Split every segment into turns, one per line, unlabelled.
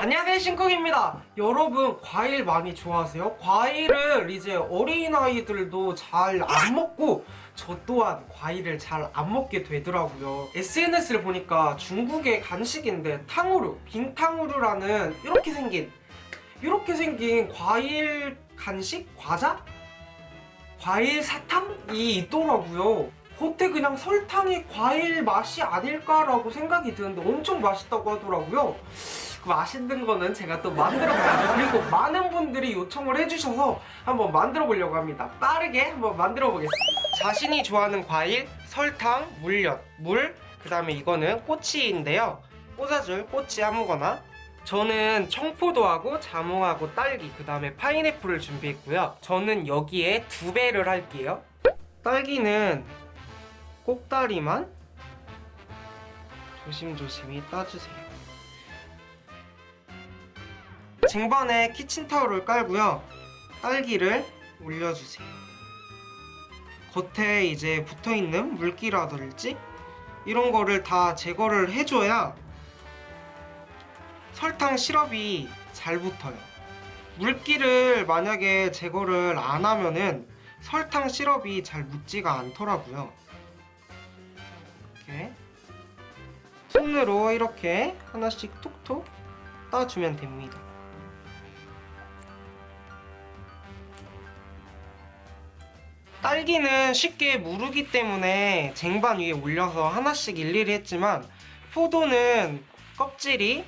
안녕하세요 신쿡입니다 여러분 과일 많이 좋아하세요? 과일을 이제 어린아이들도 잘 안 먹고 저 또한 과일을 잘 안 먹게 되더라고요 SNS를 보니까 중국의 간식인데 탕후루, 빙탕후루라는 이렇게 생긴 이렇게 생긴 과일 간식? 과자? 과일 사탕이 있더라고요 겉에 그냥 설탕이 과일 맛이 아닐까라고 생각이 드는데 엄청 맛있다고 하더라고요. 그 맛있는 거는 제가 또 만들어 봐야죠 그리고 많은 분들이 요청을 해주셔서 한번 만들어 보려고 합니다. 빠르게 한번 만들어 보겠습니다. 자신이 좋아하는 과일, 설탕, 물엿, 물, 그 다음에 이거는 꼬치인데요. 꽂아줄 꼬치 아무거나. 저는 청포도하고 자몽하고 딸기 그 다음에 파인애플을 준비했고요. 저는 여기에 두 배를 할게요. 딸기는 꼭다리만 조심조심히 따주세요. 쟁반에 키친타올을 깔고요. 딸기를 올려주세요. 겉에 이제 붙어있는 물기라든지 이런 거를 다 제거를 해줘야 설탕 시럽이 잘 붙어요. 물기를 만약에 제거를 안 하면은 설탕 시럽이 잘 묻지가 않더라고요 이렇게 손으로 이렇게 하나씩 톡톡 따주면 됩니다. 딸기는 쉽게 무르기 때문에 쟁반 위에 올려서 하나씩 일일이 했지만 포도는 껍질이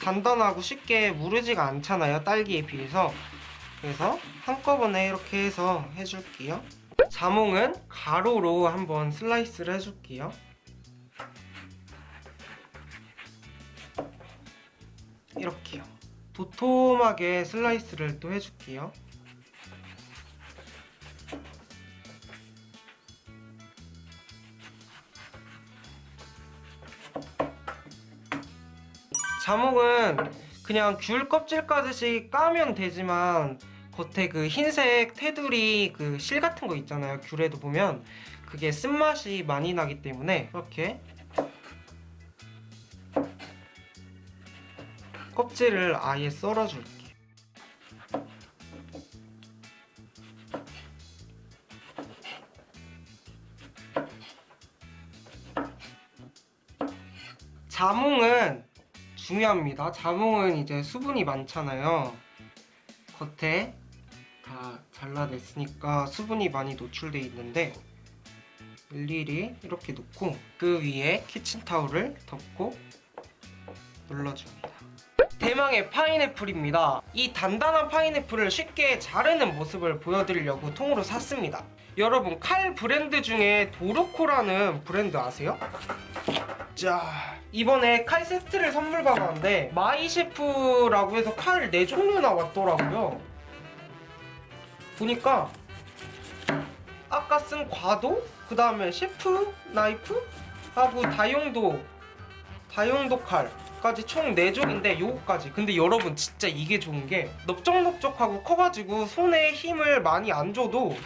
단단하고 쉽게 무르지가 않잖아요 딸기에 비해서. 그래서 한꺼번에 이렇게 해서 해줄게요. 자몽은 가로로 한번 슬라이스를 해줄게요 이렇게요. 도톰하게 슬라이스를 또 해줄게요. 자몽은 그냥 귤 껍질 까듯이 까면 되지만 겉에 그 흰색 테두리 그 실 같은 거 있잖아요. 귤에도 보면 그게 쓴맛이 많이 나기 때문에 이렇게 껍질을 아예 썰어줄게 자몽은 중요합니다. 자몽은 이제 수분이 많잖아요. 겉에 다 잘라냈으니까 수분이 많이 노출돼 있는데 일일이 이렇게 놓고 그 위에 키친타올을 덮고 눌러줍니다. 대망의 파인애플입니다. 이 단단한 파인애플을 쉽게 자르는 모습을 보여드리려고 통으로 샀습니다. 여러분 칼 브랜드 중에 도르코라는 브랜드 아세요? 자 이번에 칼 세트를 선물 받았는데 마이셰프라고 해서 칼 4종류 나 왔더라고요 보니까 아까 쓴 과도 그 다음에 셰프 나이프 하고 다용도 다용도 칼 까지 총 4종인데 요거까지. 근데 여러분 진짜 이게 좋은 게 넓적넓적하고 커가지고 손에 힘을 많이 안 줘도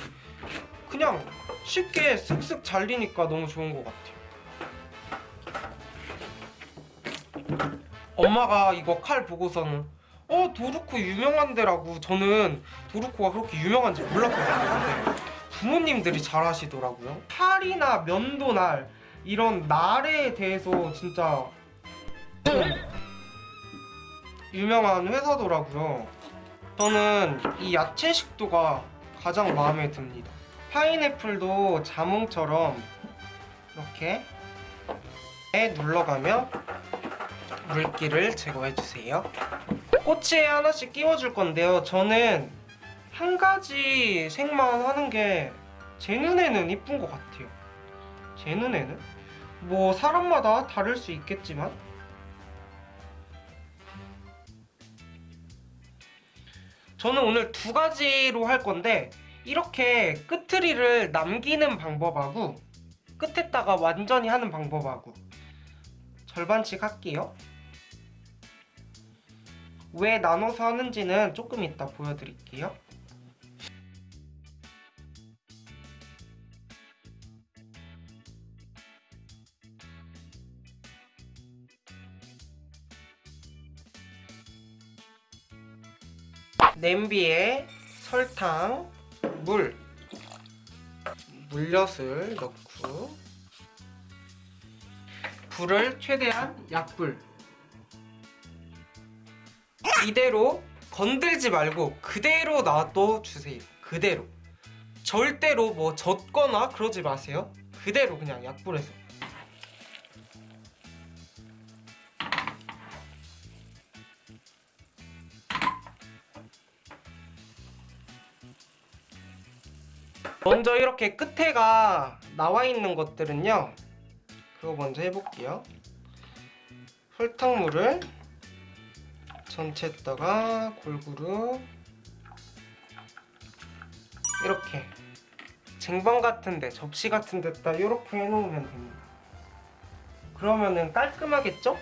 그냥 쉽게 쓱쓱 잘리니까 너무 좋은 것 같아요. 엄마가 이거 칼 보고서는 어 도르코 유명한 데라고 저는 도르코가 그렇게 유명한지 몰랐거든요. 근데 부모님들이 잘 하시더라고요. 칼이나 면도날 이런 날에 대해서 진짜 좀 유명한 회사더라고요. 저는 이 야채 식도가 가장 마음에 듭니다. 파인애플도 자몽처럼 이렇게 눌러가며 물기를 제거해주세요. 꼬치에 하나씩 끼워줄 건데요. 저는 한 가지 색만 하는 게 제 눈에는 이쁜 것 같아요. 제 눈에는? 뭐 사람마다 다를 수 있겠지만 저는 오늘 두 가지로 할 건데 이렇게 끝트리를 남기는 방법하고 끝에다가 완전히 하는 방법하고 절반씩 할게요 왜 나눠서 하는지는 조금 이따 보여드릴게요. 냄비에 설탕, 물, 물엿을 넣고 불을 최대한 약불. 이대로 건들지 말고 그대로 놔둬 주세요. 그대로. 절대로 뭐 젓거나 그러지 마세요. 그대로 그냥 약불에서 먼저 이렇게 끝에가 나와 있는 것들은요 그거 먼저 해볼게요 설탕물을 전체에다가 골고루 이렇게 쟁반 같은데 접시 같은 데다 이렇게 해놓으면 됩니다 그러면은 깔끔하겠죠?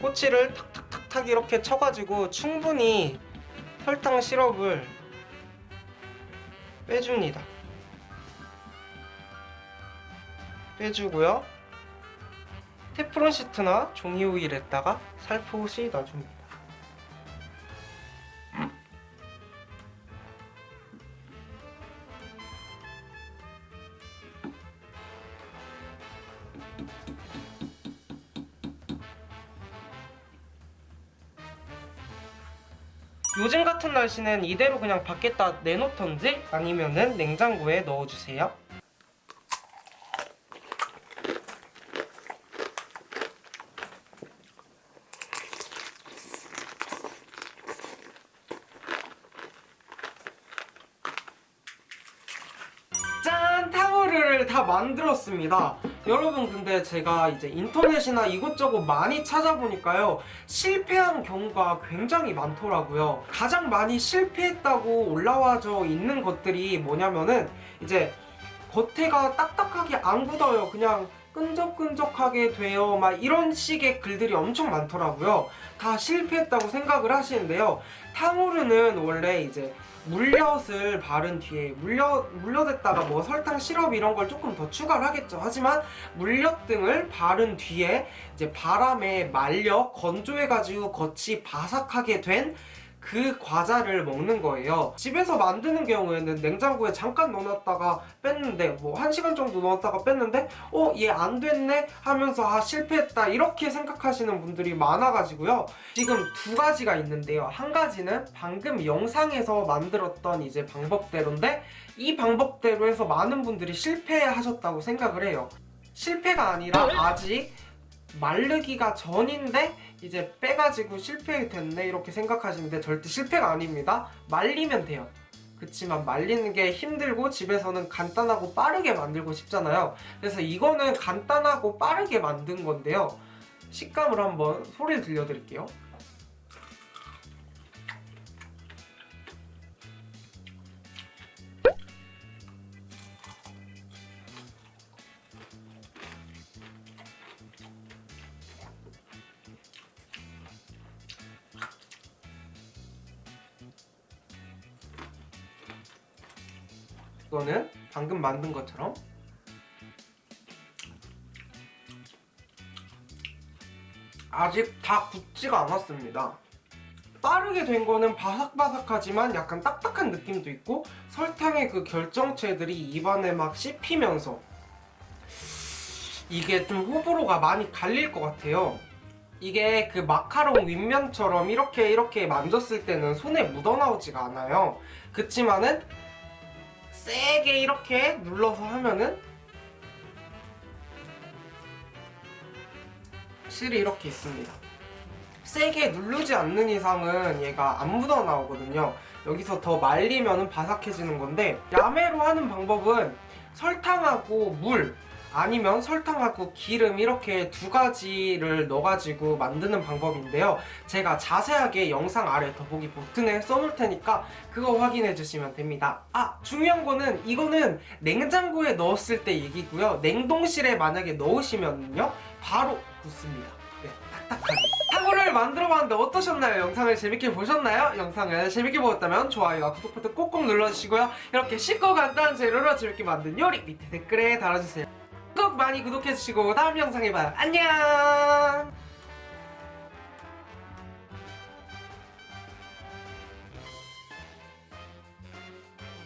꼬치를 탁탁탁탁 이렇게 쳐가지고 충분히 설탕 시럽을 빼줍니다. 빼주고요. 테프론 시트나 종이 오일에다가 살포시 넣어줍니다. 씨는 이대로 그냥 밖에다 내놓던지 아니면은 냉장고에 넣어주세요. 짠! 탕후루를 다 만들었습니다. 여러분 근데 제가 이제 인터넷이나 이것저것 많이 찾아보니까요 실패한 경우가 굉장히 많더라고요. 가장 많이 실패했다고 올라와져 있는 것들이 뭐냐면은 이제 겉에가 딱딱하게 안 굳어요. 그냥 끈적끈적하게 돼요. 막 이런 식의 글들이 엄청 많더라고요. 다 실패했다고 생각을 하시는데요. 탕후루는 원래 이제 물엿을 바른 뒤에 물엿, 물엿에다가 뭐 설탕 시럽 이런 걸 조금 더 추가를 하겠죠. 하지만 물엿 등을 바른 뒤에 이제 바람에 말려 건조해가지고 겉이 바삭하게 된 그 과자를 먹는 거예요. 집에서 만드는 경우에는 냉장고에 잠깐 넣어놨다가 뺐는데 뭐한 시간 정도 넣었다가 뺐는데 어 얘 안 됐네 하면서 아 실패했다 이렇게 생각하시는 분들이 많아가지고요. 지금 두 가지가 있는데요. 한 가지는 방금 영상에서 만들었던 이제 방법대로인데 이 방법대로 해서 많은 분들이 실패하셨다고 생각을 해요. 실패가 아니라 아직 마르기가 전인데 이제 빼가지고 실패됐네 이렇게 생각하시는데 절대 실패가 아닙니다. 말리면 돼요. 그치만 말리는 게 힘들고 집에서는 간단하고 빠르게 만들고 싶잖아요. 그래서 이거는 간단하고 빠르게 만든 건데요. 식감을 한번 소리를 들려드릴게요. 이거는 방금 만든 것처럼 아직 다 굳지가 않았습니다. 빠르게 된 거는 바삭바삭하지만 약간 딱딱한 느낌도 있고 설탕의 그 결정체들이 입안에 막 씹히면서 이게 좀 호불호가 많이 갈릴 것 같아요. 이게 그 마카롱 윗면처럼 이렇게 이렇게 만졌을 때는 손에 묻어나오지가 않아요. 그치만은 세게 이렇게 눌러서 하면은 실이 이렇게 있습니다. 세게 누르지 않는 이상은 얘가 안 묻어 나오거든요. 여기서 더 말리면 바삭해지는 건데 야매로 하는 방법은 설탕하고 물 아니면 설탕하고 기름 이렇게 두 가지를 넣어가지고 만드는 방법인데요. 제가 자세하게 영상 아래 더보기 버튼에 써놓을 테니까 그거 확인해 주시면 됩니다. 아! 중요한 거는 이거는 냉장고에 넣었을 때 얘기고요. 냉동실에 만약에 넣으시면요. 바로 굳습니다. 네, 딱딱하게. 탕후를 만들어봤는데 어떠셨나요? 영상을 재밌게 보셨나요? 영상을 재밌게 보셨다면 좋아요와 구독 버튼 꼭꼭 눌러주시고요. 이렇게 쉽고 간단한 재료로 재밌게 만든 요리 밑에 댓글에 달아주세요. 꼭 많이 구독해주시고 다음 영상에 봐요. 안녕!